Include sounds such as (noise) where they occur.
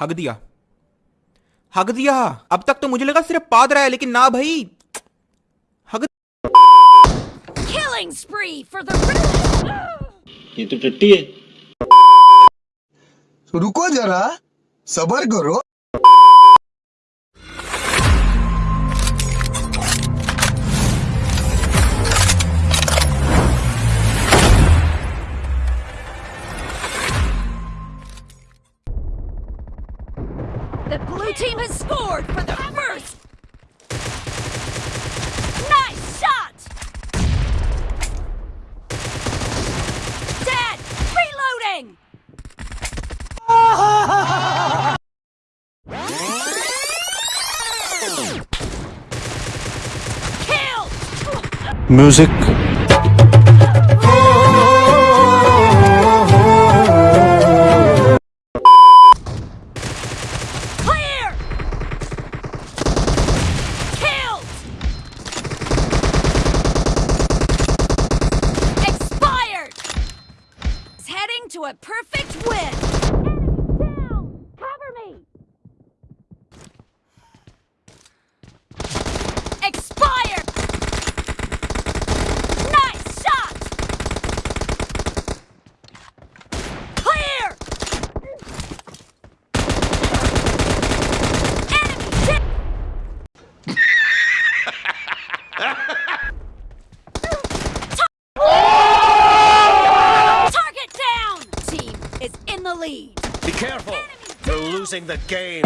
हक दिया। हक दिया। अब तक तो मुझे लगा सिर्फ़ पाद रहा है लेकिन ना भाई। हक. ये तो टट्टी है। रुको जरा सबर करो। The blue team has scored for the first. Nice shot. Dead. Reloading. (laughs) Kill. Music. To a perfect win. Cover me. Expired. Nice shot. Clear. Enemy dead. Target down! Team is in the lead. Be careful! You're losing the game.